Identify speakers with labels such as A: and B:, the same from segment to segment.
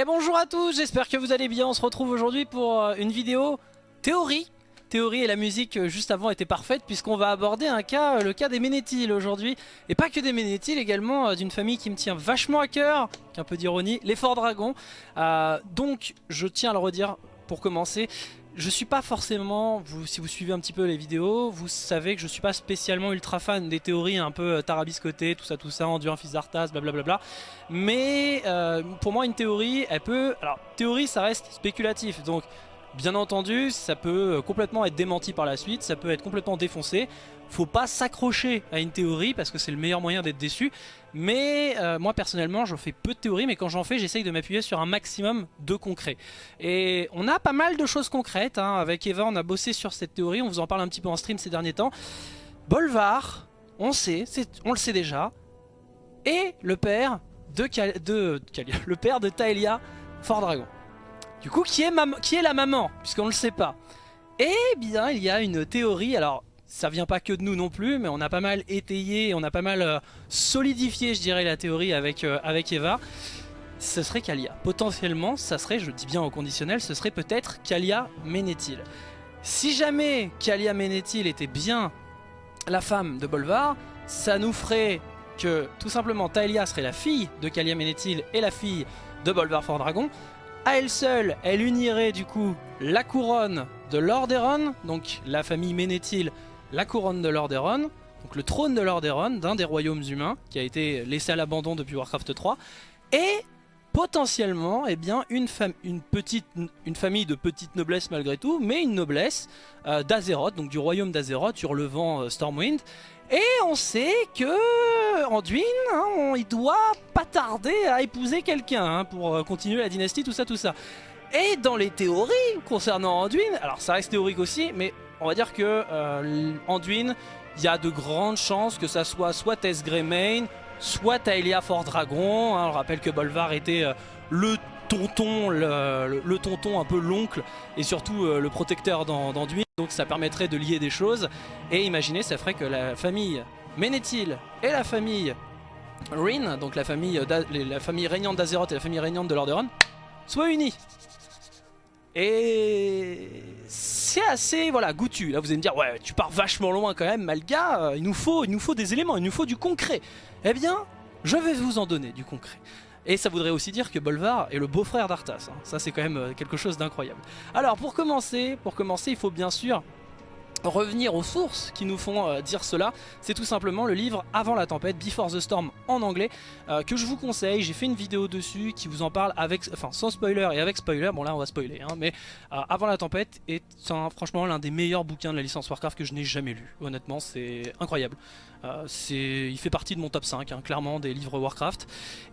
A: Et bonjour à tous, j'espère que vous allez bien. On se retrouve aujourd'hui pour euh, une vidéo théorie. Théorie et la musique euh, juste avant était parfaite puisqu'on va aborder un cas, euh, le cas des Ménétiles aujourd'hui. Et pas que des Ménétiles, également d'une famille qui me tient vachement à cœur, qu'un peu d'ironie, les Forts Dragons. donc je tiens à le redire pour commencer, je suis pas forcément, si vous suivez un petit peu les vidéos, vous savez que je suis pas spécialement ultra fan des théories un peu euh, tarabiscotées, tout ça, tout ça, un fils d'Arthas, blablabla. Mais euh, pour moi, une théorie, elle peut... Alors, théorie, ça reste spéculatif, donc bien entendu, ça peut euh, complètement être démenti par la suite, ça peut être complètement défoncé faut pas s'accrocher à une théorie parce que c'est le meilleur moyen d'être déçu. Mais euh, moi personnellement je fais peu de théories mais quand j'en fais j'essaye de m'appuyer sur un maximum de concret. Et on a pas mal de choses concrètes, hein. avec Eva on a bossé sur cette théorie, on vous en parle un petit peu en stream ces derniers temps. Bolvar, on sait, on le sait déjà, et le père de, de, le père de Taelia Fort Dragon. Du coup qui est, la maman puisqu'on le sait pas. Eh bien il y a une théorie, alors ça vient pas que de nous non plus, mais on a pas mal étayé, on a pas mal euh, solidifié, je dirais, la théorie avec, euh, avec Eva. Ce serait Kalia. Potentiellement, ça serait, je dis bien au conditionnel, ce serait peut-être Kalia Ménétil. Si jamais Kalia Ménétil était bien la femme de Bolvar, ça nous ferait que tout simplement Taelia serait la fille de Kalia Ménétil et la fille de Bolvar Fort Dragon. À elle seule, elle unirait du coup la couronne de Lordaeron, donc la famille Ménétil la couronne de Lordaeron, donc le trône de Lordaeron, d'un des royaumes humains, qui a été laissé à l'abandon depuis Warcraft 3, et potentiellement eh bien, une, une, petite, une famille de petite noblesse malgré tout, mais une noblesse euh, d'Azeroth, donc du royaume d'Azeroth, hurlevent euh, Stormwind. Et on sait que Anduin, hein, il doit pas tarder à épouser quelqu'un hein, pour euh, continuer la dynastie, tout ça, tout ça. Et dans les théories concernant Anduin, alors ça reste théorique aussi, mais on va dire que euh, Anduin, il y a de grandes chances que ça soit soit Tess soit Taelia Fort Dragon. Hein. on rappelle que Bolvar était euh, le tonton, le, tonton un peu l'oncle et surtout euh, le protecteur d'Anduin. Donc ça permettrait de lier des choses. Et imaginez, ça ferait que la famille Ménétil et la famille Rin, donc la famille, la famille régnante d'Azeroth et la famille régnante de Lordaeron, soient unies. Et c'est assez voilà goûtu. Là vous allez me dire ouais tu pars vachement loin quand même Malga, euh, il nous faut il nous faut des éléments, il nous faut du concret. Eh bien je vais vous en donner du concret. Et ça voudrait aussi dire que Bolvar est le beau-frère d'Arthas. Hein. Ça c'est quand même euh, quelque chose d'incroyable. Alors pour commencer, pour commencer il faut bien sûr revenir aux sources qui nous font euh, dire cela, c'est tout simplement le livre Avant la tempête, Before the Storm en anglais, euh, que je vous conseille, j'ai fait une vidéo dessus qui vous en parle avec, enfin sans spoiler et avec spoiler, bon là on va spoiler, hein, mais euh, Avant la tempête est franchement l'un des meilleurs bouquins de la licence Warcraft que je n'ai jamais lu, honnêtement c'est incroyable. il fait partie de mon top 5, hein, clairement, des livres Warcraft.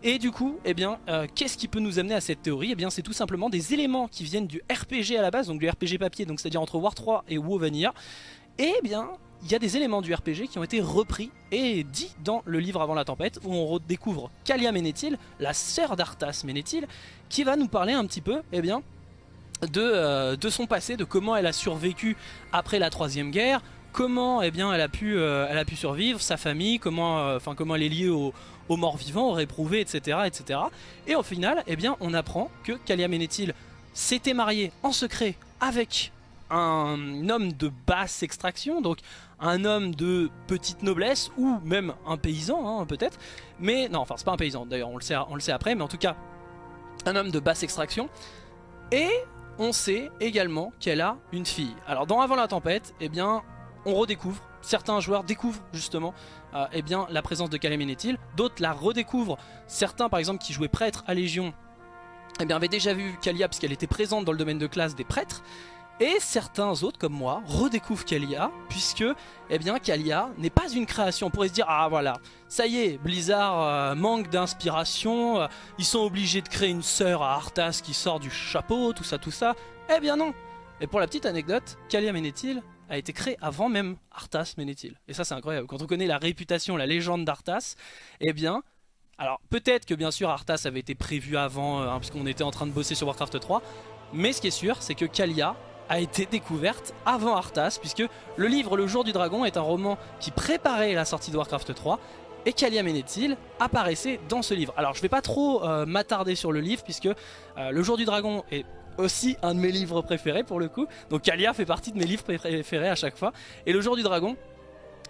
A: Et du coup, eh bien, qu'est-ce qui peut nous amener à cette théorie? Eh bien, c'est tout simplement des éléments qui viennent du RPG à la base, donc du RPG papier, donc c'est-à-dire entre War 3 et WoW Vanilla, eh bien, il y a des éléments du RPG qui ont été repris et dits dans le livre Avant la Tempête, où on redécouvre Kalia Ménétil, la sœur d'Arthas Ménétil, qui va nous parler un petit peu, eh bien, de, euh, de, son passé, de comment elle a survécu après la troisième guerre, comment eh bien, elle, a pu, euh, survivre, sa famille, comment, euh, comment elle est liée aux, morts vivants, aux réprouvés, etc., etc. Et au final, eh bien, on apprend que Kalia Ménétil s'était mariée en secret avec un homme de basse extraction, donc un homme de petite noblesse, ou même un paysan hein, peut-être, mais non, enfin c'est pas un paysan d'ailleurs, on, le sait, après, mais en tout cas un homme de basse extraction, et on sait également qu'elle a une fille. Alors dans Avant la tempête, eh bien on redécouvre, certains joueurs découvrent justement euh, eh bien, la présence de Kalemenetil, d'autres la redécouvrent, certains par exemple qui jouaient prêtre à Légion, eh bien, avaient déjà vu Kalia parce qu'elle était présente dans le domaine de classe des prêtres, et certains autres, comme moi, redécouvrent Kalia, puisque eh bien, Kalia n'est pas une création. On pourrait se dire, ah voilà, ça y est, Blizzard euh, manque d'inspiration, euh, ils sont obligés de créer une sœur à Arthas qui sort du chapeau, tout ça, tout ça. Eh bien non Et pour la petite anecdote, Kalia Ménétil a été créé avant même Arthas Ménétil. Et ça c'est incroyable, quand on connaît la réputation, la légende d'Arthas, eh bien... Alors peut-être que bien sûr Arthas avait été prévu avant, euh, hein, puisqu'on était en train de bosser sur Warcraft 3, mais ce qui est sûr, c'est que Kalia a été découverte avant Arthas puisque le livre Le Jour du Dragon est un roman qui préparait la sortie de Warcraft 3 et Kalia Ménétil apparaissait dans ce livre. Alors je vais pas trop euh, m'attarder sur le livre puisque euh, Le Jour du Dragon est aussi un de mes livres préférés pour le coup. Donc Kalia fait partie de mes livres préférés à chaque fois. Et Le Jour du Dragon,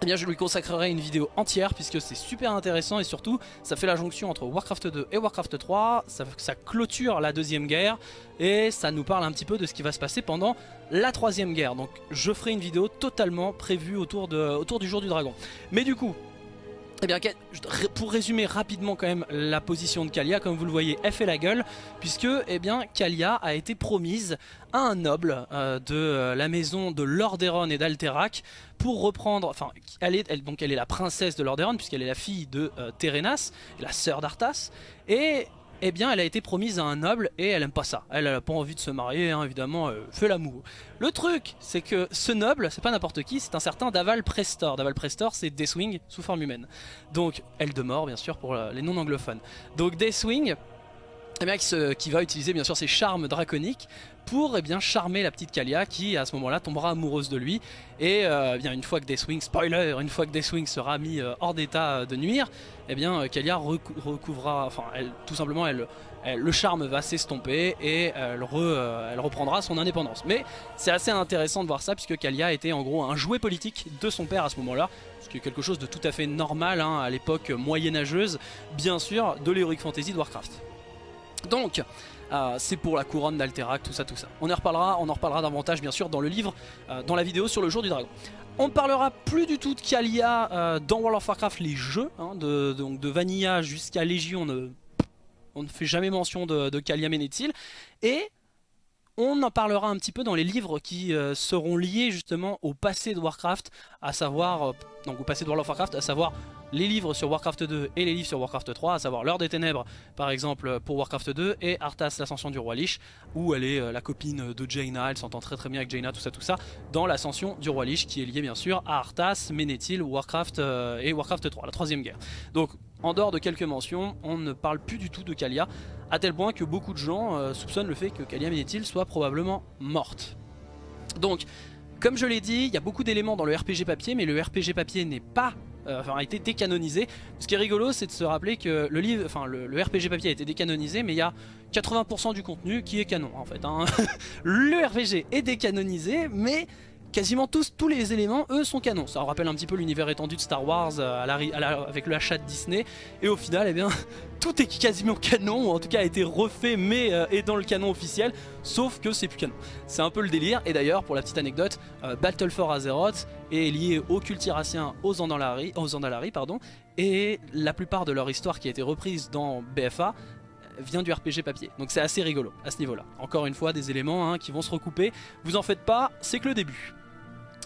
A: eh bien je lui consacrerai une vidéo entière puisque c'est super intéressant et surtout ça fait la jonction entre Warcraft 2 et Warcraft 3, ça, ça, clôture la deuxième guerre et ça nous parle un petit peu de ce qui va se passer pendant la troisième guerre. Donc je ferai une vidéo totalement prévue autour, de, autour du jour du dragon. Mais du coup, eh bien, pour résumer rapidement quand même la position de Kalia, comme vous le voyez, elle fait la gueule, puisque eh bien, Kalia a été promise à un noble euh, de euh, la maison de Lordaeron et d'Alterac pour reprendre, enfin, elle est, donc elle est la princesse de Lordaeron, puisqu'elle est la fille de euh, Terenas, la sœur d'Arthas, et eh bien elle a été promise à un noble et elle aime pas ça. Elle a pas envie de se marier, hein, évidemment, elle fait l'amour. Le truc, c'est que ce noble, c'est pas n'importe qui, c'est un certain Daval Prestor. Daval Prestor, c'est Deathwing sous forme humaine. Donc, elle de mort, bien sûr, pour les non-anglophones. Donc Deathwing, eh bien, qui, va utiliser bien sûr ses charmes draconiques pour eh bien, charmer la petite Kalia qui à ce moment-là tombera amoureuse de lui et euh, eh bien, une fois que Deathwing, spoiler, une fois que Deathwing sera mis euh, hors d'état de nuire, eh bien Kalia recouvrira, enfin elle, tout simplement elle, le charme va s'estomper et elle, elle, reprendra son indépendance. Mais c'est assez intéressant de voir ça puisque Kalia était en gros un jouet politique de son père à ce moment-là, ce qui est quelque chose de tout à fait normal hein, à l'époque moyenâgeuse, bien sûr, de l'Heroic Fantasy de Warcraft. Donc, euh, c'est pour la couronne d'Alterac, tout ça, tout ça. On en reparlera, on en reparlera davantage bien sûr dans le livre, euh, dans la vidéo sur le jour du dragon. On parlera plus du tout de Kalia euh, dans World of Warcraft, les jeux, hein, de, Vanilla jusqu'à Légion, on ne, fait jamais mention de, de Kalia Ménétil. Et on en parlera un petit peu dans les livres qui seront liés justement au passé de Warcraft, à savoir, de World of Warcraft, à savoir les livres sur Warcraft 2 et les livres sur Warcraft 3, à savoir L'heure des ténèbres par exemple pour Warcraft 2 et Arthas l'ascension du roi Lich où elle est euh, la copine de Jaina, elle s'entend très très bien avec Jaina, tout ça tout ça, dans l'ascension du roi Lich qui est lié bien sûr à Arthas, Ménéthil, Warcraft euh, et Warcraft 3, la troisième guerre. Donc en dehors de quelques mentions, on ne parle plus du tout de Kalia, à tel point que beaucoup de gens euh, soupçonnent le fait que Kalia Ménéthil soit probablement morte. Donc comme je l'ai dit, il y a beaucoup d'éléments dans le RPG papier, mais le RPG papier n'est pas euh, enfin, a été décanonisé. Ce qui est rigolo, c'est de se rappeler que le livre, enfin le, RPG papier a été décanonisé, mais il y a 80% du contenu qui est canon en fait. Hein. le RPG est décanonisé, mais quasiment tous, les éléments, eux, sont canons. Ça rappelle un petit peu l'univers étendu de Star Wars euh, avec le achat de Disney. Et au final, eh bien, tout est quasiment canon, ou en tout cas a été refait, mais euh, est dans le canon officiel, sauf que c'est plus canon. C'est un peu le délire. Et d'ailleurs, pour la petite anecdote, euh, Battle for Azeroth est lié aux cultiraciens, aux Andalari, aux Andalari pardon, et la plupart de leur histoire qui a été reprise dans BFA vient du RPG papier. Donc c'est assez rigolo à ce niveau-là. Encore une fois, des éléments hein, qui vont se recouper. Vous en faites pas, c'est que le début.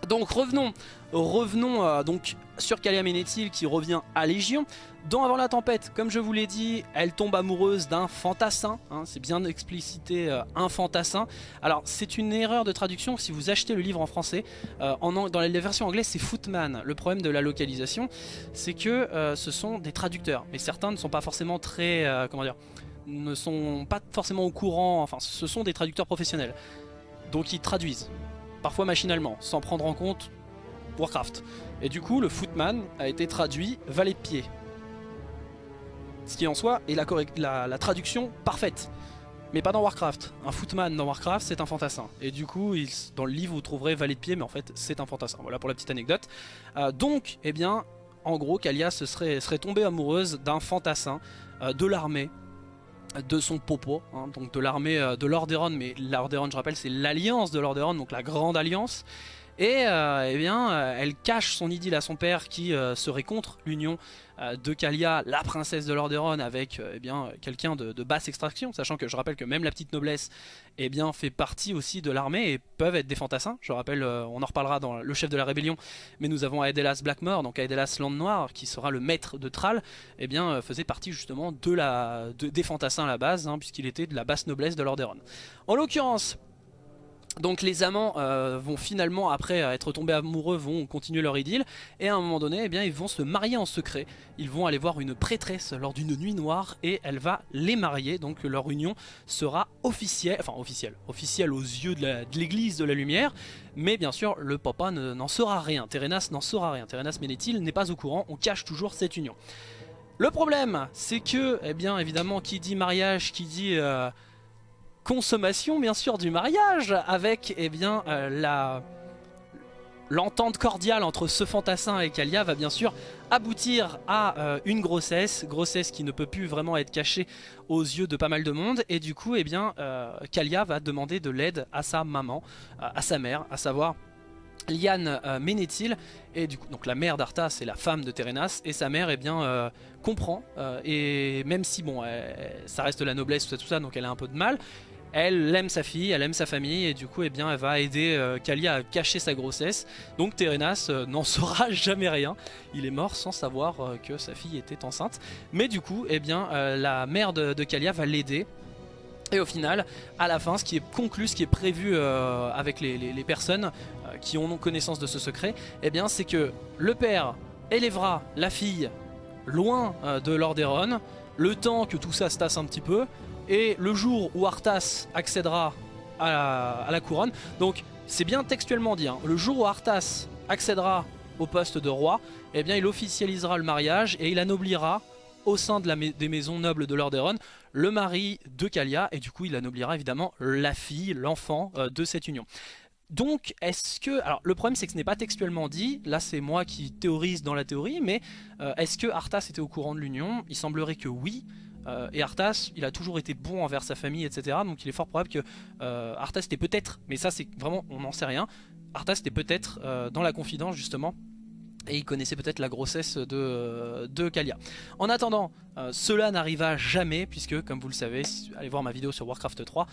A: Donc revenons, revenons euh, donc sur Kalia Ménéthil qui revient à Légion. Dans Avant la Tempête, comme je vous l'ai dit, elle tombe amoureuse d'un fantassin. Hein, c'est bien explicité, euh, un fantassin. Alors c'est une erreur de traduction si vous achetez le livre en français. Euh, dans la version anglaise c'est Footman. Le problème de la localisation, c'est que ce sont des traducteurs. Mais certains ne sont pas forcément très... comment dire ne sont pas forcément au courant, enfin ce sont des traducteurs professionnels. Donc ils traduisent parfois machinalement, sans prendre en compte Warcraft. Et du coup, le Footman a été traduit valet de pied. Ce qui en soi est la, traduction parfaite. Mais pas dans Warcraft. Un Footman dans Warcraft, c'est un fantassin. Et du coup, dans le livre, vous trouverez valet de pied, mais en fait, c'est un fantassin. Voilà pour la petite anecdote. Euh, donc, eh bien, en gros, Kalia serait, serait tombée amoureuse d'un fantassin euh, de l'armée de son popo, hein, donc de l'armée euh, de Lordaeron, mais Lordaeron je rappelle c'est l'alliance de Lordaeron, donc la grande alliance, et euh, eh bien, euh, elle cache son idylle à son père qui serait contre l'union de Kalia, la princesse de Lordaeron, avec euh, eh bien quelqu'un de, basse extraction, sachant que je rappelle que même la petite noblesse eh bien, fait partie aussi de l'armée et peuvent être des fantassins. Je rappelle, euh, on en reparlera dans le chef de la rébellion, mais nous avons Aedelas Blackmore, donc Aedelas Land Noir, qui sera le maître de Thrall, eh bien, faisait partie justement de la, des fantassins à la base, hein, puisqu'il était de la basse noblesse de Lordaeron. En l'occurrence, Donc les amants euh, vont finalement, après être tombés amoureux, vont continuer leur idylle. Et à un moment donné, eh bien, ils vont se marier en secret. Ils vont aller voir une prêtresse lors d'une nuit noire et elle va les marier. Donc leur union sera officielle, enfin officielle, officielle aux yeux de l'église de, la lumière. Mais bien sûr, le papa n'en saura rien. Terenas n'en saura rien. Terenas Ménéthil n'est pas au courant. On cache toujours cette union. Le problème, c'est que, eh bien, évidemment, qui dit mariage, qui dit... Euh, consommation bien sûr du mariage avec eh bien euh, la l'entente cordiale entre ce fantassin et Kalia va bien sûr aboutir à euh, une grossesse, grossesse qui ne peut plus vraiment être cachée aux yeux de pas mal de monde. Et du coup eh bien euh, Kalia va demander de l'aide à sa maman, à sa mère, à savoir Liane Ménéthil. Et du coup donc la mère d'Arthas c'est la femme de Terenas et sa mère eh bien comprend et même si bon ça reste la noblesse tout ça tout ça donc elle a un peu de mal elle aime sa fille, elle aime sa famille et du coup eh elle va aider euh, à cacher sa grossesse. Donc Terenas euh, n'en saura jamais rien. Il est mort sans savoir euh, que sa fille était enceinte. Mais du coup eh bien, la mère de, Kalia va l'aider. Et au final, à la fin, ce qui est conclu, ce qui est prévu avec les, personnes qui ont connaissance de ce secret, eh bien c'est que le père élèvera la fille loin de Lordaeron, le temps que tout ça se tasse un petit peu, et le jour où Arthas accédera à la, couronne, donc c'est bien textuellement dit, hein. le jour où Arthas accédera au poste de roi, eh bien il officialisera le mariage et il anoblira au sein des maisons nobles de Lordaeron le mari de Kalia et du coup il anoblira évidemment la fille, l'enfant euh, de cette union. Donc est-ce que... Alors le problème c'est que ce n'est pas textuellement dit, là c'est moi qui théorise dans la théorie, mais euh, est-ce que Arthas était au courant de l'union? Il semblerait que oui, euh, et Arthas, il a toujours été bon envers sa famille, etc. Donc il est fort probable que euh, Arthas était peut-être, mais ça c'est vraiment, on n'en sait rien, Arthas était peut-être euh, dans la confidence justement et il connaissait peut-être la grossesse de, de Kalia. En attendant, cela n'arriva jamais, puisque comme vous le savez, allez voir ma vidéo sur Warcraft 3,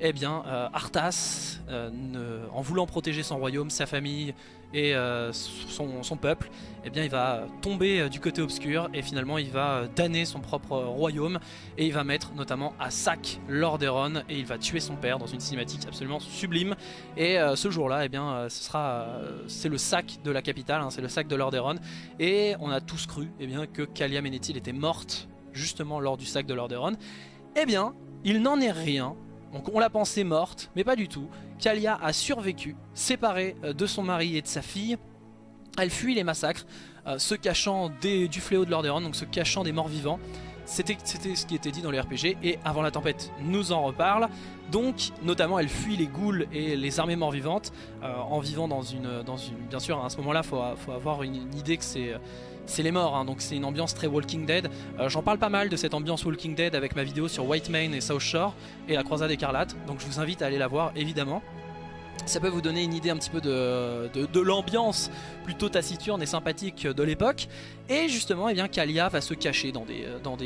A: eh bien Arthas, en voulant protéger son royaume, sa famille et euh, son, peuple, eh bien il va tomber euh, du côté obscur et finalement il va euh, damner son propre royaume et il va mettre notamment à sac Lordaeron et il va tuer son père dans une cinématique absolument sublime. Et ce jour là eh bien ce sera c'est le sac de la capitale, hein, c'est le sac de Lordaeron et on a tous cru eh bien, que Kalia Menethil était morte justement lors du sac de Lordaeron. Eh bien il n'en est rien donc on l'a pensée morte, mais pas du tout. Kalia a survécu, séparée euh, de son mari et de sa fille. Elle fuit les massacres, euh, se cachant du fléau de Lordaeron, donc se cachant des morts vivants. C'était ce qui était dit dans les RPG et avant la tempête nous en reparle. Donc notamment elle fuit les ghouls et les armées morts-vivantes euh, en vivant dans une, une... Bien sûr à ce moment là il faut, avoir une idée que c'est c'est les morts, hein, donc c'est une ambiance très Walking Dead. Euh, j'en parle pas mal de cette ambiance Walking Dead avec ma vidéo sur White Main et South Shore et la croisade écarlate, donc je vous invite à aller la voir évidemment. Ça peut vous donner une idée un petit peu de, de l'ambiance plutôt taciturne et sympathique de l'époque. Et justement, eh bien, Kalia va se cacher dans des, euh, dans,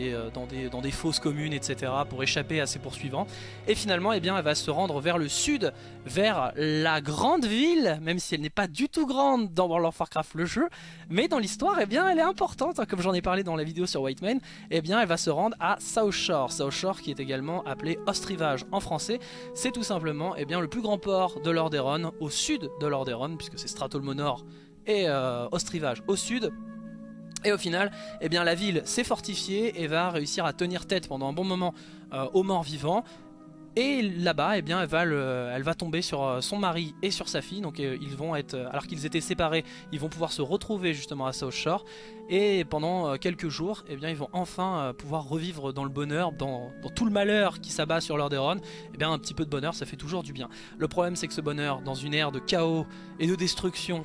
A: euh, fosses communes, etc. pour échapper à ses poursuivants. Et finalement, eh elle va se rendre vers le sud, vers la grande ville, même si elle n'est pas du tout grande dans World of Warcraft le jeu. Mais dans l'histoire, eh elle est importante, hein, comme j'en ai parlé dans la vidéo sur White Mane. Eh bien, elle va se rendre à South Shore. South Shore qui est également appelé Ostrivage en français. C'est tout simplement eh bien, le plus grand port de Lordaeron, au sud de Lordaeron, puisque c'est Stratolmonor et euh, Ostrivage au sud. Et au final, eh bien, la ville s'est fortifiée et va réussir à tenir tête pendant un bon moment euh, aux morts vivants. Et là-bas, eh elle va, tomber sur euh, son mari et sur sa fille. Donc ils vont être, alors qu'ils étaient séparés, ils vont pouvoir se retrouver justement à South Shore. Et pendant quelques jours, eh bien, ils vont enfin pouvoir revivre dans le bonheur, dans, tout le malheur qui s'abat sur Lordaeron. Eh bien, un petit peu de bonheur, ça fait toujours du bien. Le problème, c'est que ce bonheur, dans une ère de chaos et de destruction,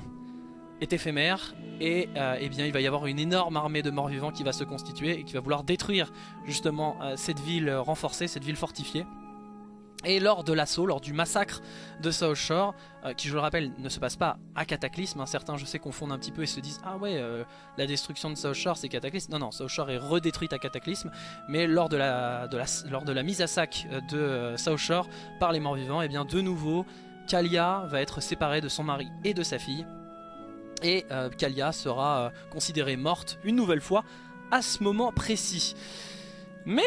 A: est éphémère et euh, eh bien, il va y avoir une énorme armée de morts vivants qui va se constituer et qui va vouloir détruire justement euh, cette ville renforcée, cette ville fortifiée. Et lors de l'assaut, lors du massacre de South Shore, euh, qui je le rappelle ne se passe pas à Cataclysme, hein, certains je sais confondent un petit peu et se disent ah ouais la destruction de South Shore c'est Cataclysme, non non South Shore est redétruite à Cataclysme, mais lors de la, lors de la mise à sac de South Shore par les morts vivants, et eh bien de nouveau Kalia va être séparée de son mari et de sa fille et euh, Kalia sera euh, considérée morte une nouvelle fois à ce moment précis. Mais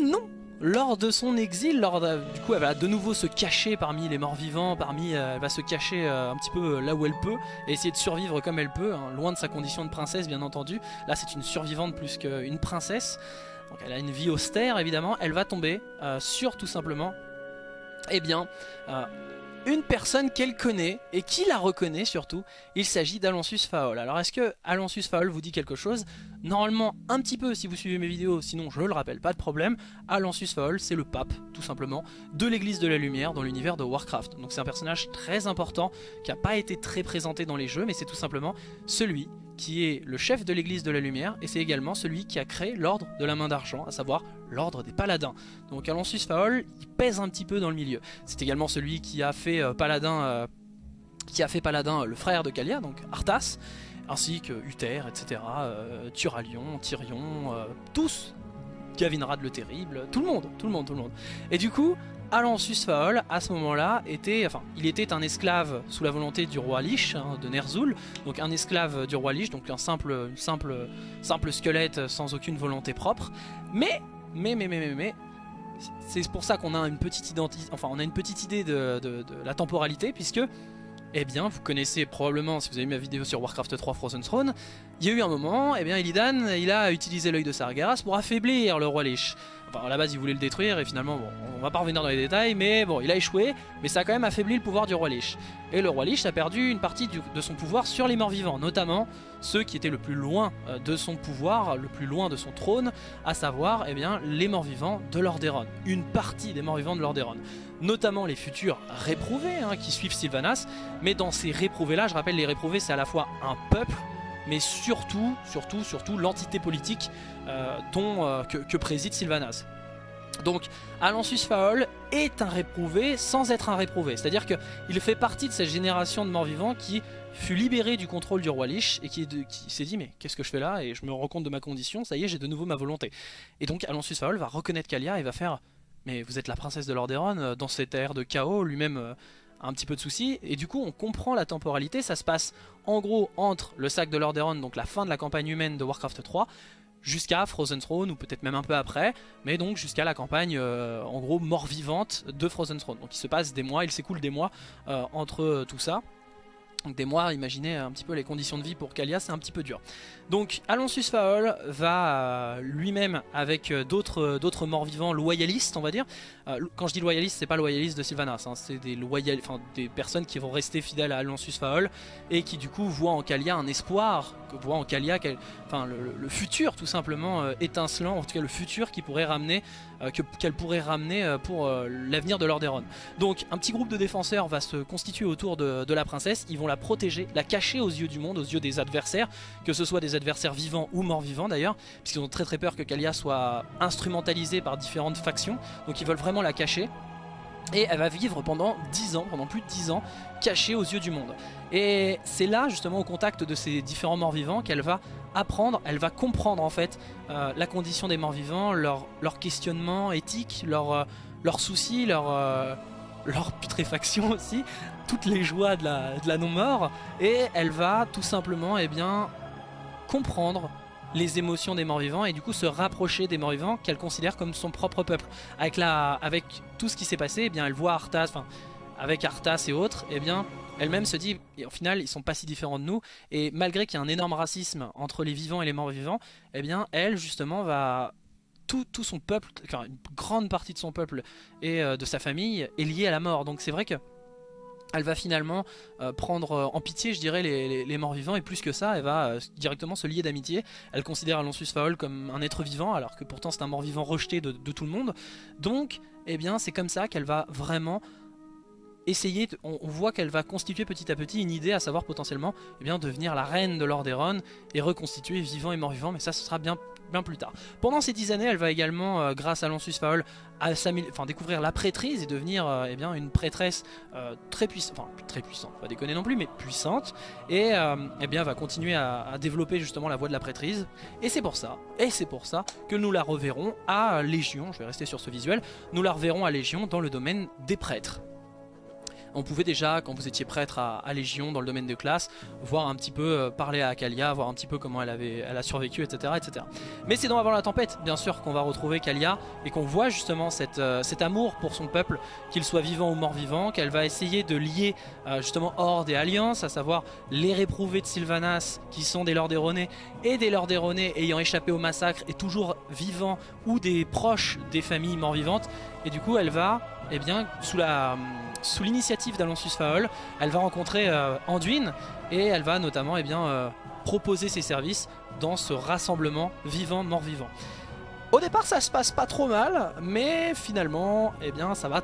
A: non lors de son exil, lors du coup elle va de nouveau se cacher parmi les morts vivants, parmi, elle va se cacher un petit peu là où elle peut et essayer de survivre comme elle peut, hein, loin de sa condition de princesse bien entendu. Là c'est une survivante plus qu'une princesse. Donc elle a une vie austère évidemment, elle va tomber sur tout simplement eh bien, une personne qu'elle connaît et qui la reconnaît surtout, il s'agit d'Alonsus Faol. Alors est-ce que Alonsus Faol vous dit quelque chose? Normalement un petit peu si vous suivez mes vidéos, sinon je le rappelle, pas de problème. Alonsus Faol c'est le pape tout simplement de l'église de la lumière dans l'univers de Warcraft. Donc c'est un personnage très important qui n'a pas été très présenté dans les jeux mais c'est tout simplement celui qui est le chef de l'église de la lumière et c'est également celui qui a créé l'ordre de la main d'argent, à savoir l'ordre des paladins. Donc Alonsus Faol, il pèse un petit peu dans le milieu. C'est également celui qui a fait euh, paladin, euh, qui a fait paladin euh, le frère de Kalia, donc Arthas, ainsi que Uther, etc., Turalion, Tyrion, tous, Gavinrad le Terrible, tout le monde, tout le monde, tout le monde. Et du coup, Alansus Faol, à ce moment-là, était, enfin, il était un esclave sous la volonté du roi Lich, hein, de Ner'zhul, donc un esclave du roi Lich, donc un simple, simple, simple squelette sans aucune volonté propre. Mais, mais, mais, mais, mais, mais c'est pour ça qu'on a une petite identité, enfin, on a une petite idée de la temporalité, puisque eh bien, vous connaissez probablement, si vous avez vu ma vidéo sur Warcraft 3 Frozen Throne, il y a eu un moment, eh bien, Illidan, il a utilisé l'œil de Sargeras pour affaiblir le roi Lich. Enfin, à la base, il voulait le détruire et finalement, bon, on va pas revenir dans les détails, mais bon, il a échoué, mais ça a quand même affaibli le pouvoir du roi Lich. Et le roi Lich a perdu une partie de son pouvoir sur les morts vivants, notamment ceux qui étaient le plus loin euh, de son pouvoir, le plus loin de son trône, à savoir, eh bien, les morts vivants de Lordaeron. Une partie des morts vivants de Lordaeron. Notamment les futurs réprouvés hein, qui suivent Sylvanas, mais dans ces réprouvés-là, je rappelle, les réprouvés, c'est à la fois un peuple, mais surtout, surtout, surtout l'entité politique euh, dont, euh, que, préside Sylvanas. Donc Alansus Faol est un réprouvé sans être un réprouvé. C'est-à-dire qu'il fait partie de cette génération de morts-vivants qui fut libéré du contrôle du roi Lich et qui, s'est dit mais qu'est-ce que je fais là et je me rends compte de ma condition, ça y est j'ai de nouveau ma volonté. Et donc Alansus Faol va reconnaître Kalia et va faire mais vous êtes la princesse de Lordaeron euh, dans cette ère de chaos, lui-même un petit peu de soucis et du coup on comprend la temporalité, ça se passe en gros entre le sac de Lordaeron, donc la fin de la campagne humaine de Warcraft 3 jusqu'à Frozen Throne ou peut-être même un peu après, mais donc jusqu'à la campagne euh, en gros mort-vivante de Frozen Throne. Donc il se passe des mois, il s'écoule des mois euh, entre tout ça. Donc des mois, imaginez un petit peu les conditions de vie pour Kalia, c'est un petit peu dur. Donc Alonsus Faol va euh, lui-même avec euh, euh, d'autres morts vivants loyalistes on va dire. quand je dis loyalistes c'est pas loyalistes de Sylvanas, hein, c'est des, loyal, des personnes qui vont rester fidèles à Alonsus Faol et qui du coup voient en Kalia un espoir, voient en Kalia enfin, le, futur tout simplement étincelant, en tout cas le futur qui pourrait ramener qu'elle pourrait ramener pour l'avenir de Lordaeron. Donc un petit groupe de défenseurs va se constituer autour de, de la princesse, ils vont la protéger, la cacher aux yeux du monde, aux yeux des adversaires, que ce soit des adversaires vivants ou morts vivants d'ailleurs, puisqu'ils ont très très peur que Kalia soit instrumentalisée par différentes factions, donc ils veulent vraiment la cacher. Et elle va vivre pendant 10 ans, pendant plus de 10 ans, cachée aux yeux du monde. Et c'est là justement au contact de ces différents morts vivants qu'elle va apprendre, elle va comprendre en fait euh, la condition des morts vivants, leur, leur questionnement éthique, leurs euh, leurs soucis, leur, euh, leur putréfaction aussi, toutes les joies de la, de la non-mort. Et elle va tout simplement eh bien, comprendre les émotions des morts-vivants et du coup se rapprocher des morts-vivants qu'elle considère comme son propre peuple. Avec, la, avec tout ce qui s'est passé, eh bien, elle voit Arthas, enfin, avec Arthas et autres, eh bien, elle-même se dit, au final, ils sont pas si différents de nous, et malgré qu'il y a un énorme racisme entre les vivants et les morts-vivants, eh bien, elle, justement, va... Tout, tout, son peuple, enfin, une grande partie de son peuple et euh, de sa famille est liée à la mort. Donc c'est vrai que elle va finalement euh, prendre euh, en pitié, je dirais, les, morts vivants, et plus que ça, elle va directement se lier d'amitié. Elle considère Alonsus Faol comme un être vivant, alors que pourtant c'est un mort vivant rejeté de, tout le monde. Donc, eh bien, c'est comme ça qu'elle va vraiment essayer, on, voit qu'elle va constituer petit à petit une idée, à savoir potentiellement eh bien, devenir la reine de Lordaeron et reconstituer vivant et mort vivant, mais ça ce sera bien, bien plus tard. Pendant ces dix années, elle va également, euh, grâce à Lansus Faol, découvrir la prêtrise et devenir euh, eh bien, une prêtresse euh, très puissante, enfin très puissante, pas déconner non plus, mais puissante, et eh bien, va continuer à, à, développer justement la voie de la prêtrise. Et c'est pour ça, et c'est pour ça que nous la reverrons à Légion, je vais rester sur ce visuel, nous la reverrons à Légion dans le domaine des prêtres. On pouvait déjà, quand vous étiez prêtre à, Légion, dans le domaine de classe, voir un petit peu, euh, parler à Kalia, voir un petit peu comment elle, avait, a survécu, etc. etc. Mais c'est dans Avant la Tempête, bien sûr, qu'on va retrouver Kalia et qu'on voit justement euh, cet amour pour son peuple, qu'il soit vivant ou mort-vivant, qu'elle va essayer de lier euh, justement Horde et Alliance, à savoir les réprouvés de Sylvanas, qui sont des Lordaeronais, et des Lordaeronais ayant échappé au massacre et toujours vivants, ou des proches des familles mort-vivantes. Et du coup, elle va, eh bien, sous l'initiative d'Alonsus Faol, elle va rencontrer euh, Anduin et elle va notamment eh euh, proposer ses services dans ce rassemblement vivant-mort-vivant. Au départ ça se passe pas trop mal, mais finalement eh bien, ça va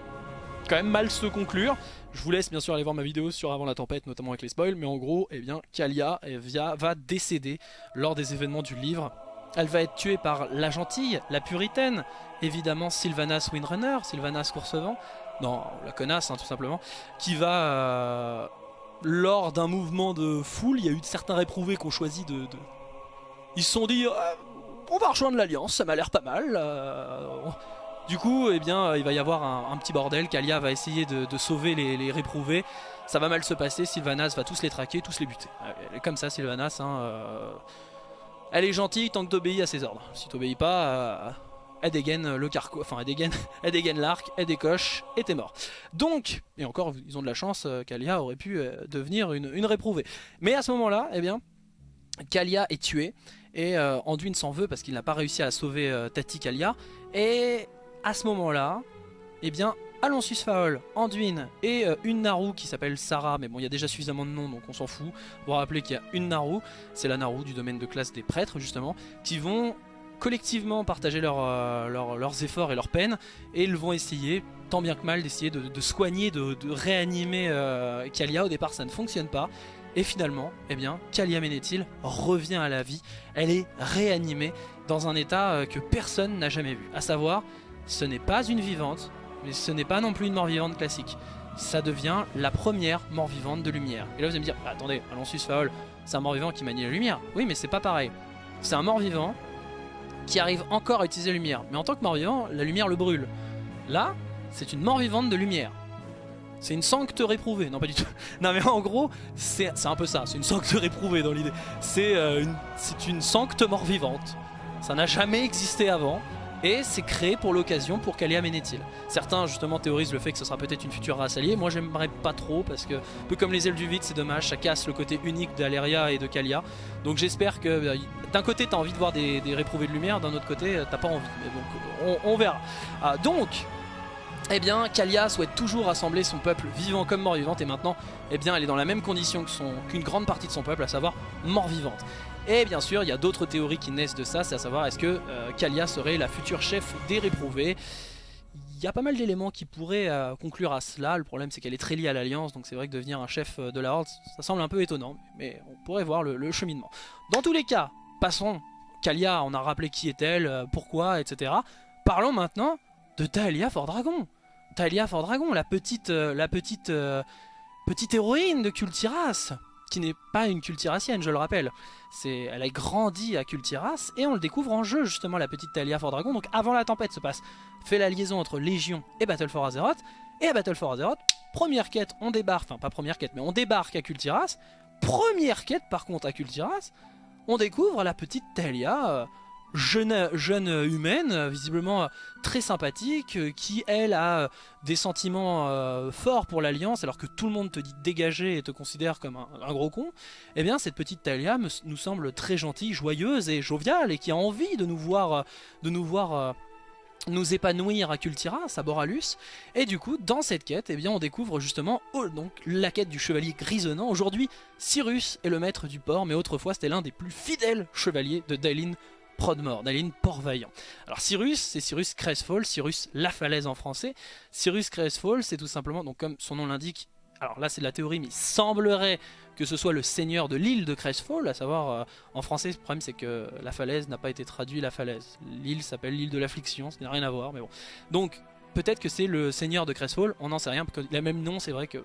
A: quand même mal se conclure. Je vous laisse bien sûr aller voir ma vidéo sur Avant la Tempête, notamment avec les spoils, mais en gros, eh bien, Kalia eh, va décéder lors des événements du livre. Elle va être tuée par la gentille, la puritaine, évidemment Sylvanas Windrunner, Sylvanas Coursevent, non, la connasse hein, tout simplement, qui va, euh, lors d'un mouvement de foule, il y a eu certains réprouvés qui ont choisi de... Ils se sont dit, euh, on va rejoindre l'Alliance, ça m'a l'air pas mal. Euh, du coup, eh bien, il va y avoir un, petit bordel, Kalia va essayer de, sauver les, réprouvés, ça va mal se passer, Sylvanas va tous les traquer, tous les buter. Comme ça Sylvanas, hein, elle est gentille tant que t'obéis à ses ordres. Si t'obéis pas elle dégaine le carco, enfin elle dégaine, elle dégaine l'arc, elle décoche et t'es mort. Donc, et encore ils ont de la chance, euh, Kalia aurait pu euh, devenir une, réprouvée. Mais à ce moment-là, eh bien, Kalia est tuée et euh, Anduin s'en veut parce qu'il n'a pas réussi à sauver Tati Kalia. Et à ce moment-là, eh bien, Alonsus Faol, Anduin et une Naru qui s'appelle Sarah, mais bon il y a déjà suffisamment de noms donc on s'en fout. Vous rappeler qu'il y a une Naru, c'est la Naru du domaine de classe des prêtres justement, qui vont collectivement partager euh, leurs efforts et leurs peines et ils vont essayer tant bien que mal d'essayer de, soigner, de, réanimer euh, Kalia. Au départ ça ne fonctionne pas et finalement, eh bien, Kalia Ménétil revient à la vie. Elle est réanimée dans un état euh, que personne n'a jamais vu. À savoir, ce n'est pas une vivante, mais ce n'est pas non plus une mort-vivante classique. Ça devient la première mort-vivante de lumière. Et là vous allez me dire, bah, attendez, Alonsus Faol, c'est un mort-vivant qui manie la lumière. Oui, mais c'est pas pareil. C'est un mort-vivant qui arrive encore à utiliser la lumière. Mais en tant que mort-vivant, la lumière le brûle. Là, c'est une mort-vivante de lumière. C'est une sancte réprouvée. Non, pas du tout. Non, mais en gros, c'est un peu ça. C'est une sancte réprouvée dans l'idée. C'est euh, une, sancte mort-vivante. Ça n'a jamais existé avant et c'est créé pour l'occasion pour Kalia Ménétil. Certains justement théorisent le fait que ce sera peut-être une future race alliée, moi j'aimerais pas trop parce que, un peu comme les ailes du vide c'est dommage, ça casse le côté unique d'Aleria et de Kalia. Donc j'espère que euh, d'un côté t'as envie de voir des, réprouvés de lumière, d'un autre côté euh, t'as pas envie, donc on, verra. Ah, donc eh bien, Kalia souhaite toujours rassembler son peuple vivant comme mort-vivante et maintenant, eh bien, elle est dans la même condition qu'une grande partie de son peuple, à savoir mort-vivante. Et bien sûr, il y a d'autres théories qui naissent de ça, c'est à savoir est-ce que euh, Kalia serait la future chef des réprouvés? Il y a pas mal d'éléments qui pourraient euh, conclure à cela, le problème c'est qu'elle est très liée à l'Alliance, donc c'est vrai que devenir un chef euh, de la Horde, ça semble un peu étonnant, mais on pourrait voir le, cheminement. Dans tous les cas, passons, Kalia, on a rappelé qui est-elle, pourquoi, etc. Parlons maintenant de Taelia Fordragon. Taelia Fordragon, la petite, la petite, petite héroïne de Kultiras qui n'est pas une cultiracienne, je le rappelle. Elle a grandi à Cultiras et on le découvre en jeu justement la petite Talia Fordragon. Donc avant la tempête se passe, fait la liaison entre Légion et Battle for Azeroth. Et à Battle for Azeroth, première quête, on débarque, enfin pas première quête, mais on débarque à Cultiras. Première quête par contre à Cultiras, on découvre la petite Talia, euh, jeune, humaine, visiblement très sympathique, qui elle a des sentiments euh, forts pour l'Alliance, alors que tout le monde te dit dégager et te considère comme un, gros con, eh bien cette petite Talia nous semble très gentille, joyeuse et joviale, et qui a envie de nous voir, de nous voir euh, nous épanouir à Kultiras, à Boralus, et du coup dans cette quête eh bien, on découvre justement oh, donc, la quête du chevalier grisonnant. Aujourd'hui Cyrus est le maître du port, mais autrefois c'était l'un des plus fidèles chevaliers de Daelin Prodmore, Daline Port-Vaillant. Alors Cyrus, c'est Cyrus Crestfall, Cyrus la falaise en français. Cyrus Crestfall, c'est tout simplement, donc comme son nom l'indique, alors là c'est de la théorie, mais il semblerait que ce soit le seigneur de l'île de Crestfall, à savoir, euh, en français, le problème c'est que la falaise n'a pas été traduit la falaise. L'île s'appelle l'île de l'affliction, ça n'a rien à voir, mais bon. Donc, peut-être que c'est le seigneur de Crestfall, on n'en sait rien, parce qu'il a même nom, c'est vrai que...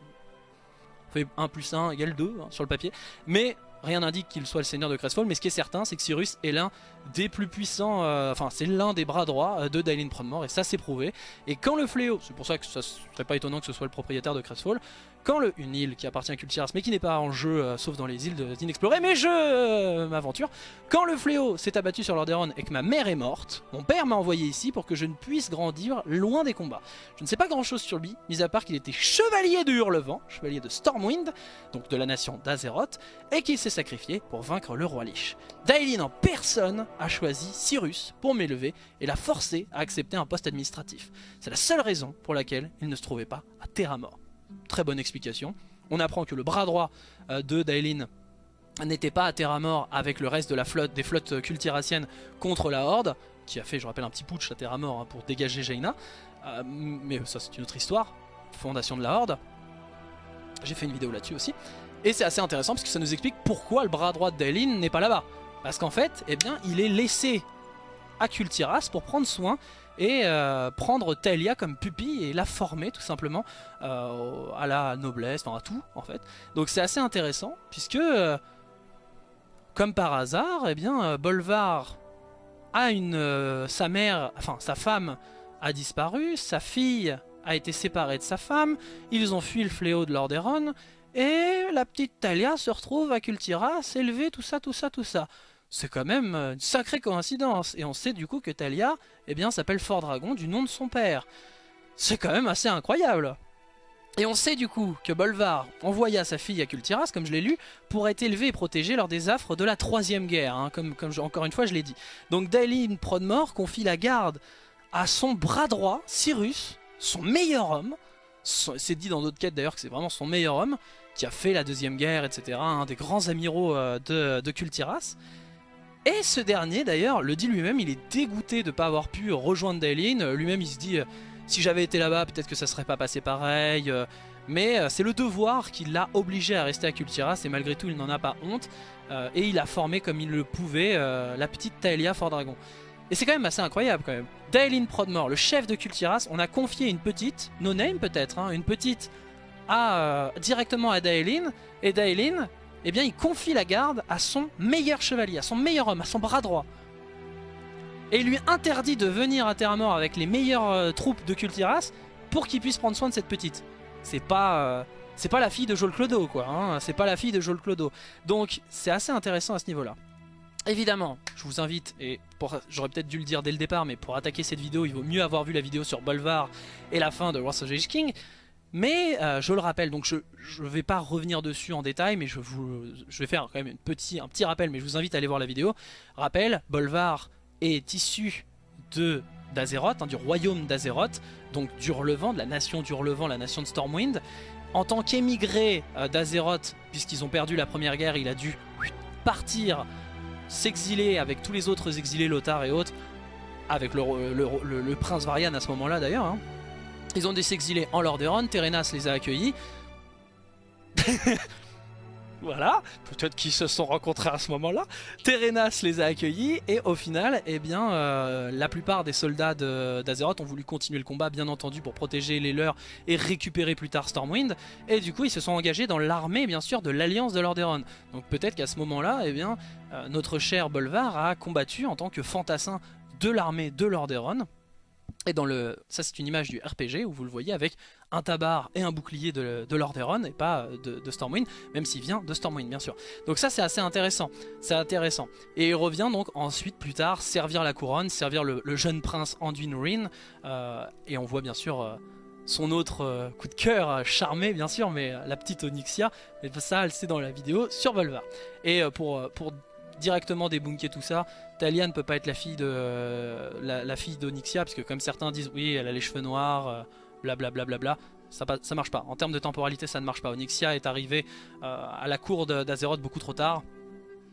A: fait 1 plus 1 égale 2 hein, sur le papier, mais rien n'indique qu'il soit le seigneur de Crestfall, mais ce qui est certain, c'est que Cyrus est l'un des plus puissants, euh, enfin c'est l'un des bras droits euh, de Dailin Prodmore, et ça c'est prouvé. Et quand le fléau, c'est pour ça que ça serait pas étonnant que ce soit le propriétaire de Crestfall, quand le, une île qui appartient à Kultiras mais qui n'est pas en jeu euh, sauf dans les îles d'inexplorées mais je euh, m'aventure. Quand le fléau s'est abattu sur Lordaeron et que ma mère est morte mon père m'a envoyé ici pour que je ne puisse grandir loin des combats. Je ne sais pas grand chose sur lui mis à part qu'il était chevalier de Hurlevent chevalier de Stormwind donc de la nation d'Azeroth et qu'il s'est sacrifié pour vaincre le roi Lich. Dailin en personne a choisi Cyrus pour m'élever et l'a forcé à accepter un poste administratif. C'est la seule raison pour laquelle il ne se trouvait pas à Terra Mort Très bonne explication. On apprend que le bras droit euh, de Daelin n'était pas à terre mort avec le reste des flottes cultiraciennes contre la Horde, qui a fait, je rappelle, un petit putsch à terre mort hein, pour dégager Jaina. Euh, mais ça c'est une autre histoire, fondation de la Horde. J'ai fait une vidéo là-dessus aussi. Et c'est assez intéressant parce que ça nous explique pourquoi le bras droit de Daelin n'est pas là-bas. Parce qu'en fait, eh bien, il est laissé à Kultiras pour prendre soin et euh, prendre Taelia comme pupille et la former tout simplement euh, à la noblesse, enfin à tout en fait. Donc c'est assez intéressant puisque euh, comme par hasard, eh bien Bolvar a une sa mère, enfin sa femme a disparu, sa fille a été séparée de sa femme, ils ont fui le fléau de Lordaeron et la petite Talia se retrouve à Kultiras, élevée, tout ça, tout ça, tout ça c'est quand même euh, une sacrée coïncidence. Et on sait du coup que Talia eh bien, s'appelle Fort Dragon du nom de son père. C'est quand même assez incroyable. Et on sait du coup que Bolvar envoya sa fille à Kultiras, comme je l'ai lu, pour être élevé et protégé lors des affres de la troisième guerre, hein, comme, encore une fois je l'ai dit. Donc Daelin Prodmore confie la garde à son bras droit, Cyrus, son meilleur homme, c'est dit dans d'autres quêtes d'ailleurs que c'est vraiment son meilleur homme, qui a fait la deuxième guerre, etc., un des grands amiraux euh, de, de Kultiras. Et ce dernier d'ailleurs le dit lui-même, il est dégoûté de ne pas avoir pu rejoindre Daelin. Lui-même il se dit, euh, si j'avais été là-bas peut-être que ça serait pas passé pareil. Euh, mais euh, c'est le devoir qui l'a obligé à rester à Kultiras et malgré tout il n'en a pas honte. et il a formé comme il le pouvait la petite Taelia Fort Dragon. Et c'est quand même assez incroyable quand même. Daelin Prodmore, le chef de Kultiras, on a confié une petite, no name peut-être, hein, une petite à, directement à Daelin. Et Daelin, eh bien il confie la garde à son meilleur chevalier, à son meilleur homme, à son bras droit. Et il lui interdit de venir à Terra Mort avec les meilleures euh, troupes de Kultiras pour qu'il puisse prendre soin de cette petite. C'est pas... Euh, c'est pas la fille de Joel Clodo quoi, hein. c'est pas la fille de Joel Clodo. Donc c'est assez intéressant à ce niveau là. Évidemment, je vous invite, et j'aurais peut-être dû le dire dès le départ, mais pour attaquer cette vidéo, il vaut mieux avoir vu la vidéo sur Bolvar et la fin de Wars of King. Mais euh, je le rappelle, donc je ne vais pas revenir dessus en détail, mais je, vous, je vais faire quand même petit, un petit rappel, mais je vous invite à aller voir la vidéo. Rappel, Bolvar est issu de d'Azeroth, hein, du royaume d'Azeroth, donc d'Urlevent, de la nation d'Urlevent, la nation de Stormwind. En tant qu'émigré euh, d'Azeroth, puisqu'ils ont perdu la première guerre, il a dû partir, s'exiler avec tous les autres exilés, Lothar et autres, avec le, le prince Varian à ce moment-là d'ailleurs, hein. Ils ont dû s'exiler en Lordaeron, Terenas les a accueillis. voilà, peut-être qu'ils se sont rencontrés à ce moment-là. Terenas les a accueillis et au final, eh bien, euh, la plupart des soldats d'Azeroth ont voulu continuer le combat, bien entendu, pour protéger les leurs et récupérer plus tard Stormwind. Et du coup, ils se sont engagés dans l'armée, bien sûr, de l'Alliance de Lordaeron. Donc peut-être qu'à ce moment-là, eh bien, euh, notre cher Bolvar a combattu en tant que fantassin de l'armée de Lordaeron. Et dans le, ça c'est une image du RPG où vous le voyez avec un tabar et un bouclier de, de Lordaeron et pas de, Stormwind, même s'il vient de Stormwind bien sûr. Donc ça c'est assez intéressant, c'est intéressant. Et il revient donc ensuite plus tard servir la couronne, servir le, jeune prince Anduin Rin, euh, et on voit bien sûr euh, son autre euh, coup de cœur charmé bien sûr, mais la petite Onyxia, mais ça elle sait dans la vidéo sur Volva. Et pour, pour directement débunker tout ça. Talia ne peut pas être la fille de la, fille d'Onyxia, parce que comme certains disent, oui, elle a les cheveux noirs, blablabla, bla, bla, bla, ça, ça marche pas. En termes de temporalité, ça ne marche pas. Onyxia est arrivée euh, à la cour d'Azeroth beaucoup trop tard,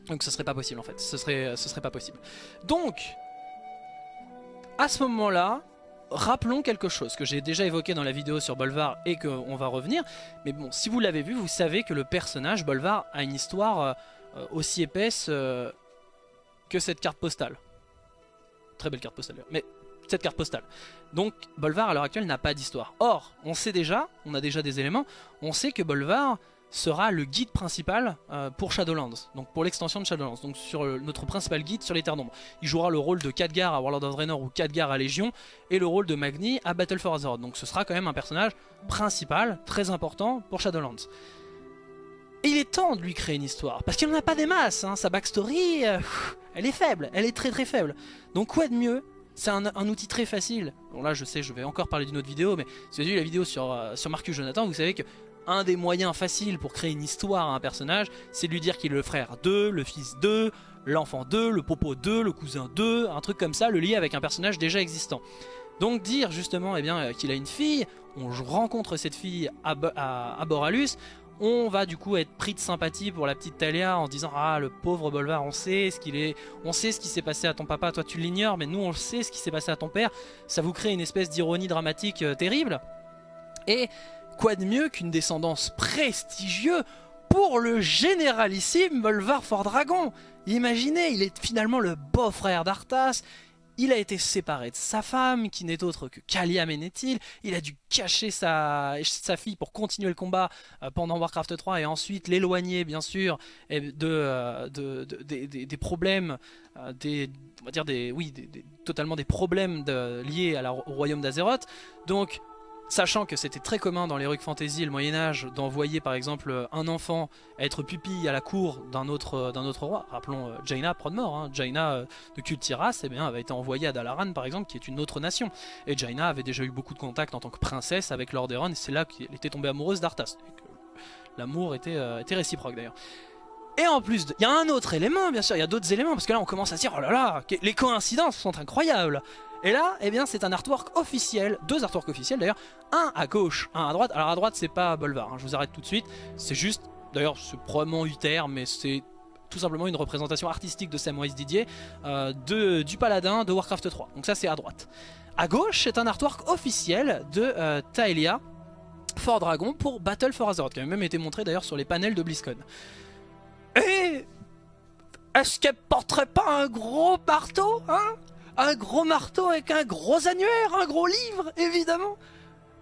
A: donc ce serait pas possible en fait. Ce serait, ce serait pas possible. Donc, à ce moment-là, rappelons quelque chose que j'ai déjà évoqué dans la vidéo sur Bolvar et qu'on va revenir. Mais bon, si vous l'avez vu, vous savez que le personnage Bolvar a une histoire euh, euh, aussi épaisse euh, cette carte postale. Très belle carte postale mais cette carte postale. Donc Bolvar à l'heure actuelle n'a pas d'histoire. Or, on sait déjà, on a déjà des éléments, on sait que Bolvar sera le guide principal euh, pour Shadowlands, donc pour l'extension de Shadowlands, donc sur notre principal guide sur les Terres d'Ombre. Il jouera le rôle de Khadgar à Warlord of Draenor ou Khadgar à Légion, et le rôle de Magni à Battle for Azeroth. Donc ce sera quand même un personnage principal, très important pour Shadowlands. Et il est temps de lui créer une histoire, parce qu'il n'en a pas des masses, hein. sa backstory, euh, elle est faible, elle est très très faible. Donc quoi de mieux? C'est un, outil très facile. Bon là je sais, je vais encore parler d'une autre vidéo, mais si vous avez vu la vidéo sur, euh, sur Marcus Jonathan, vous savez que un des moyens faciles pour créer une histoire à un personnage, c'est de lui dire qu'il est le frère 2, le fils 2, l'enfant 2, le popo 2, le cousin 2, un truc comme ça, le lier avec un personnage déjà existant. Donc dire justement eh bien euh, qu'il a une fille, on rencontre cette fille à, Boralus, on va du coup être pris de sympathie pour la petite Talia en disant ah le pauvre Bolvar on sait ce qu'il est on sait ce qui s'est passé à ton papa. Toi tu l'ignores mais nous on sait ce qui s'est passé à ton père ça vous crée une espèce d'ironie dramatique euh, terrible. Et Quoi de mieux qu'une descendance prestigieuse pour le généralissime Bolvar Fort Dragon? Imaginez, il est finalement le beau-frère d'Arthas, il a été séparé de sa femme, qui n'est autre que Kalia Menethil. Il a dû cacher sa, fille pour continuer le combat euh, pendant Warcraft 3 et ensuite l'éloigner, bien sûr, de, des problèmes, euh, des, on va dire des, oui, totalement des problèmes liés à au royaume d'Azeroth. Donc, Sachant que c'était très commun dans l'Heroic Fantasy le Moyen-Âge d'envoyer par exemple un enfant être pupille à la cour d'un autre, autre roi. Rappelons euh, Jaina Prodmore. Hein. Jaina euh, de Kultiras eh avait été envoyée à Dalaran par exemple, qui est une autre nation. Et Jaina avait déjà eu beaucoup de contacts en tant que princesse avec Lordaeron et c'est là qu'elle était tombée amoureuse d'Arthas. L'amour était, euh, était réciproque d'ailleurs. Et en plus, il y a un autre élément, bien sûr, il y a d'autres éléments, parce que là on commence à dire, oh là là, les coïncidences sont incroyables. Et là, eh bien, c'est un artwork officiel, deux artworks officiels d'ailleurs, un à gauche, un à droite. Alors à droite, c'est pas Bolvar, hein, je vous arrête tout de suite. C'est juste, d'ailleurs, c'est probablement Uther, mais c'est tout simplement une représentation artistique de Samwise Didier euh, du paladin de Warcraft 3. Donc ça, c'est à droite. À gauche, c'est un artwork officiel de euh, Taelia, Fort Dragon, pour Battle for Azeroth, qui a même été montré d'ailleurs sur les panels de BlizzCon. Et est-ce qu'elle porterait pas un gros marteau, hein? Un gros marteau avec un gros annuaire, un gros livre, évidemment.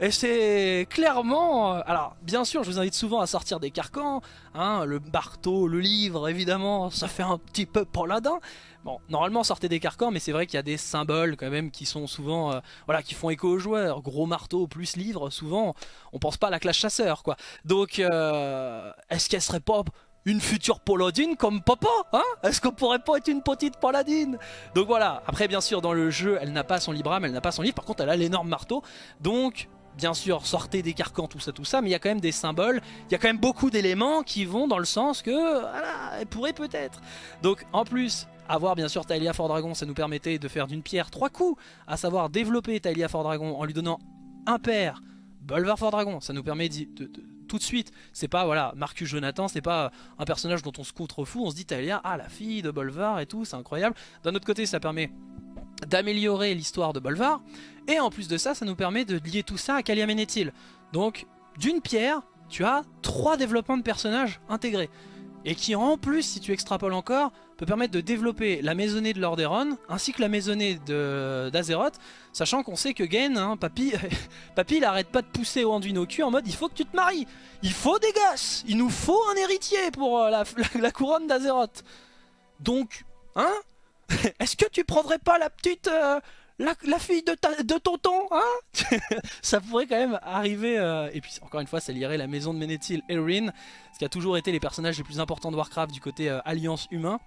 A: Et c'est clairement... Euh, alors, bien sûr, je vous invite souvent à sortir des carcans. Hein, le marteau, le livre, évidemment, ça fait un petit peu paladin. Bon, normalement, sortez des carcans, mais c'est vrai qu'il y a des symboles quand même qui sont souvent... Euh, voilà, qui font écho aux joueurs. Gros marteau plus livre, souvent, on pense pas à la classe chasseur, quoi. Donc, euh, est-ce qu'elle serait pas une future paladine comme papa hein? Est-ce qu'on pourrait pas être une petite paladine? Donc voilà, après bien sûr dans le jeu elle n'a pas son libram, elle n'a pas son livre, par contre elle a l'énorme marteau, donc bien sûr sortez des carcans, tout ça tout ça, mais il y a quand même des symboles, il y a quand même beaucoup d'éléments qui vont dans le sens que, elle pourrait peut-être. Donc en plus, avoir bien sûr Talia Fort Dragon, ça nous permettait de faire d'une pierre trois coups, à savoir développer Talia Fort Dragon en lui donnant un père, Bolvar Fort Dragon, ça nous permet de tout de suite. C'est pas, voilà, Marcus Jonathan, c'est pas un personnage dont on se contrefou, on se dit Talia, ah la fille de Bolvar et tout, c'est incroyable. D'un autre côté, ça permet d'améliorer l'histoire de Bolvar, et en plus de ça, ça nous permet de lier tout ça à Kalia Menethil. Donc, d'une pierre, tu as trois développements de personnages intégrés et qui en plus, si tu extrapoles encore, peut permettre de développer la maisonnée de Lordaeron ainsi que la maisonnée d'Azeroth, sachant qu'on sait que Gain, hein, papy, papy il arrête pas de pousser au Anduin au cul en mode il faut que tu te maries, il faut des gosses, il nous faut un héritier pour euh, la, couronne d'Azeroth. Donc, hein Est-ce que tu prendrais pas la petite... Euh, la, fille de, de tonton, hein? Ça pourrait quand même arriver, euh, et puis encore une fois, ça lierait la maison de Menethil et Rin, ce qui a toujours été les personnages les plus importants de Warcraft du côté euh, alliance humain.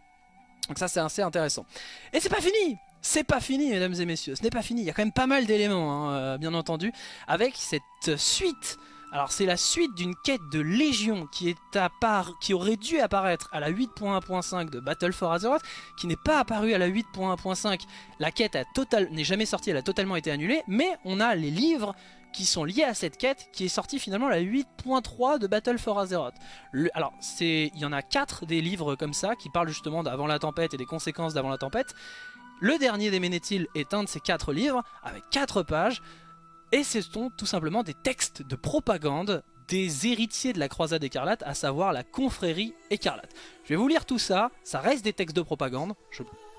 A: Donc ça c'est assez intéressant. Et c'est pas fini c'est pas fini mesdames et messieurs, ce n'est pas fini, il y a quand même pas mal d'éléments hein, euh, bien entendu, avec cette suite alors c'est la suite d'une quête de Légion qui, aurait dû apparaître à la 8.1.5 de Battle for Azeroth, qui n'est pas apparue à la 8.1.5. La quête n'est jamais sortie, elle a totalement été annulée, mais on a les livres qui sont liés à cette quête qui est sortie finalement à la 8.3 de Battle for Azeroth. alors il y en a 4 des livres comme ça qui parlent justement d'avant la tempête et des conséquences d'avant la tempête. Le dernier des Ménétiles est un de ces 4 livres avec 4 pages et ce sont tout simplement des textes de propagande des héritiers de la croisade écarlate, à savoir la confrérie écarlate. Je vais vous lire tout ça, ça reste des textes de propagande,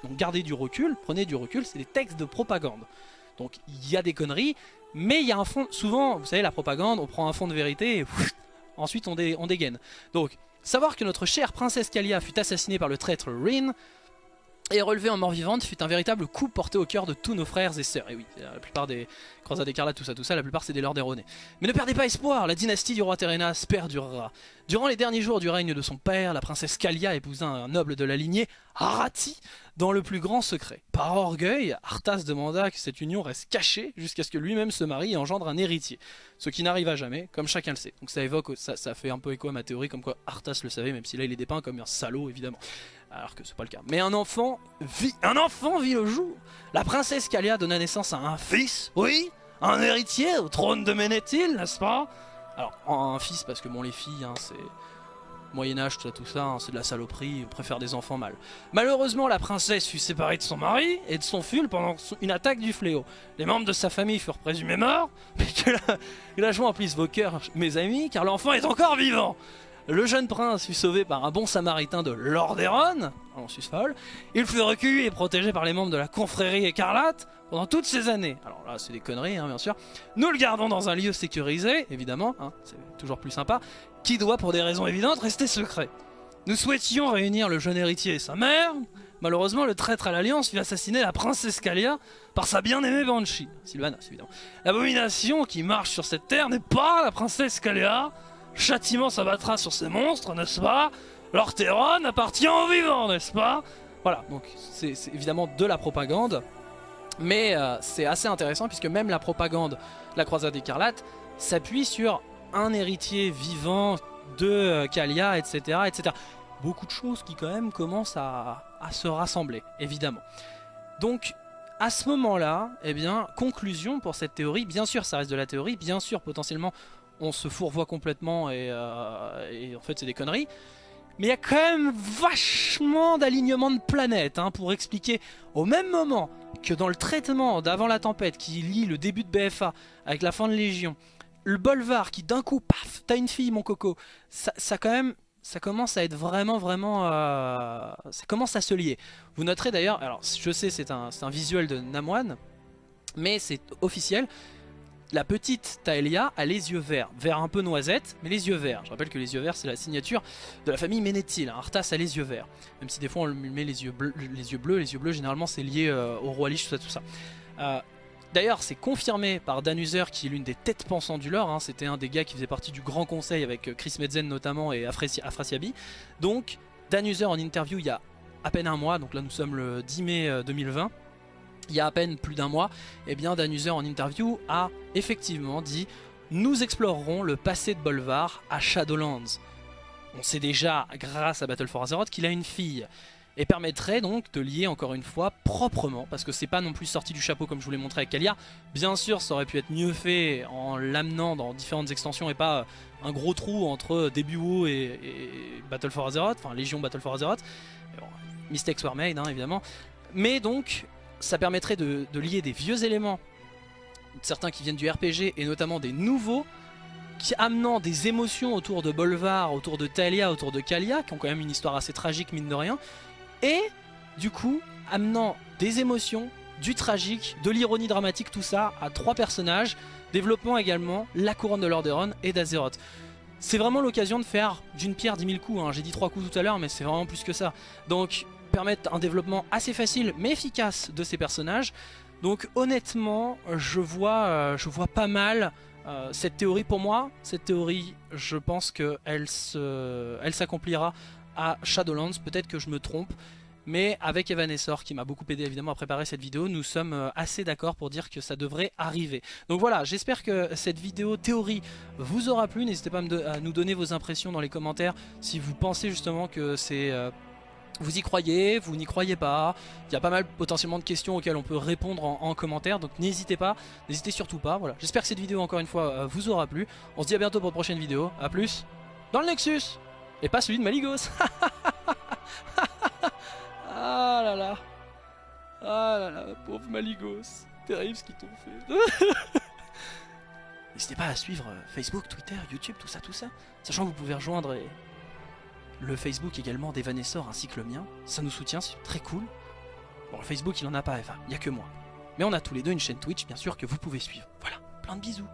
A: donc gardez du recul, prenez du recul, c'est des textes de propagande. Donc il y a des conneries, mais il y a un fond, souvent, vous savez la propagande, on prend un fond de vérité et ensuite on, on dégaine. Donc, savoir que notre chère princesse Kalia fut assassinée par le traître Rin, et relevée en mort vivante fut un véritable coup porté au cœur de tous nos frères et sœurs. Et oui, la plupart des croisades écarlates, tout ça, tout ça, la plupart c'est des lords erronés. Mais ne perdez pas espoir, la dynastie du roi Terenas perdurera. Durant les derniers jours du règne de son père, la princesse Kalia épousa un noble de la lignée, Arati, dans le plus grand secret. Par orgueil, Arthas demanda que cette union reste cachée jusqu'à ce que lui-même se marie et engendre un héritier. Ce qui n'arriva jamais, comme chacun le sait. Donc ça évoque, ça, ça fait un peu écho à ma théorie, comme quoi Arthas le savait, même si là il est dépeint comme un salaud évidemment alors que c'est pas le cas. Mais un enfant vit, un enfant vit le jour. La princesse Kalia donna naissance à un fils, oui, un héritier au trône de Ménéthil, n'est-ce pas? Alors, un fils parce que bon, les filles, hein, c'est Moyen-Âge, tout ça, tout ça, hein, c'est de la saloperie, préfère des enfants mâles. Malheureusement, la princesse fut séparée de son mari et de son fils pendant une attaque du fléau. Les membres de sa famille furent présumés morts, mais que la, que la joie emplisse vos cœurs, mes amis, car l'enfant est encore vivant le jeune prince fut sauvé par un bon samaritain de Lordaeron, en folle. Il fut recueilli et protégé par les membres de la confrérie écarlate pendant toutes ces années. Alors là, c'est des conneries, hein, bien sûr. Nous le gardons dans un lieu sécurisé, évidemment, hein, c'est toujours plus sympa, qui doit, pour des raisons évidentes, rester secret. Nous souhaitions réunir le jeune héritier et sa mère. Malheureusement, le traître à l'Alliance vit assassiner la princesse Kalia par sa bien-aimée Banshee, Sylvanas évidemment. L'abomination qui marche sur cette terre n'est pas la princesse Kalia, châtiment s'abattra sur ces monstres, n'est-ce pas? L'Orthéron appartient aux vivants, n'est-ce pas? Voilà, donc c'est évidemment de la propagande, mais euh, c'est assez intéressant puisque même la propagande de la croisade écarlate s'appuie sur un héritier vivant de euh, Kalia, etc., etc. Beaucoup de choses qui quand même commencent à se rassembler, évidemment. Donc à ce moment-là, eh bien, conclusion pour cette théorie, bien sûr ça reste de la théorie, bien sûr potentiellement on se fourvoie complètement euh, et, en fait c'est des conneries. Mais il y a quand même vachement d'alignement de planètes hein, pour expliquer au même moment que dans le traitement d'avant la tempête qui lie le début de BFA avec la fin de Légion, le Bolvar qui d'un coup, paf, t'as une fille mon coco, ça, quand même, ça commence à être vraiment vraiment, euh, ça commence à se lier. Vous noterez d'ailleurs, alors je sais c'est un, un visuel de Namwan, mais c'est officiel, la petite Taelia a les yeux verts, vert un peu noisette, mais les yeux verts. Je rappelle que les yeux verts c'est la signature de la famille Ménéthil, Arthas a les yeux verts. Même si des fois on met les yeux bleus, les yeux bleus, les yeux bleus généralement c'est lié euh, au roi Lich, tout ça, tout ça. Euh, d'ailleurs c'est confirmé par Danuser qui est l'une des têtes pensantes du lore, hein. c'était un des gars qui faisait partie du grand conseil avec euh, Chris Medzen notamment et Afrasiabi. Donc Danuser en interview il y a à peine un mois, donc là nous sommes le 10 mai 2020 il y a à peine plus d'un mois, eh bien Danuser en interview a effectivement dit « Nous explorerons le passé de Bolvar à Shadowlands ». On sait déjà, grâce à Battle for Azeroth, qu'il a une fille. Et permettrait donc de lier encore une fois proprement, parce que c'est pas non plus sorti du chapeau comme je vous l'ai montré avec Kalia. Bien sûr, ça aurait pu être mieux fait en l'amenant dans différentes extensions et pas un gros trou entre début WoW et, Battle for Azeroth, enfin Légion Battle for Azeroth. Bon, mistakes were made, hein, évidemment. Mais donc, ça permettrait de, lier des vieux éléments, certains qui viennent du RPG et notamment des nouveaux, qui amenant des émotions autour de Bolvar, autour de Talia, autour de Kalia, qui ont quand même une histoire assez tragique mine de rien, et du coup amenant des émotions, du tragique, de l'ironie dramatique, tout ça à trois personnages, développant également la couronne de Lordaeron et d'Azeroth. C'est vraiment l'occasion de faire d'une pierre 10 000 coups, hein. j'ai dit trois coups tout à l'heure mais c'est vraiment plus que ça. Donc permettre un développement assez facile mais efficace de ces personnages. Donc honnêtement, je vois, euh, je vois pas mal euh, cette théorie pour moi. Cette théorie, je pense qu'elle s'accomplira à Shadowlands. Peut-être que je me trompe. Mais avec Evanessor qui m'a beaucoup aidé évidemment à préparer cette vidéo, nous sommes euh, assez d'accord pour dire que ça devrait arriver. Donc voilà, j'espère que cette vidéo théorie vous aura plu. N'hésitez pas à nous donner vos impressions dans les commentaires si vous pensez justement que c'est vous y croyez, vous n'y croyez pas, il y a pas mal potentiellement de questions auxquelles on peut répondre en, commentaire, donc n'hésitez pas, n'hésitez surtout pas, voilà. J'espère que cette vidéo encore une fois euh, vous aura plu, on se dit à bientôt pour une prochaine vidéo, à plus dans le Nexus, et pas celui de Maligos. Ah là là. Ah là là, pauvre Maligos, terrible ce qu'ils t'ont fait. N'hésitez pas à suivre euh, Facebook, Twitter, YouTube, tout ça, tout ça, sachant que vous pouvez rejoindre et le Facebook également d'Evanessor ainsi que le mien. Ça nous soutient, c'est très cool. Bon, le Facebook, il en a pas, Eva, il n'y a que moi. Mais on a tous les deux une chaîne Twitch, bien sûr, que vous pouvez suivre. Voilà, plein de bisous.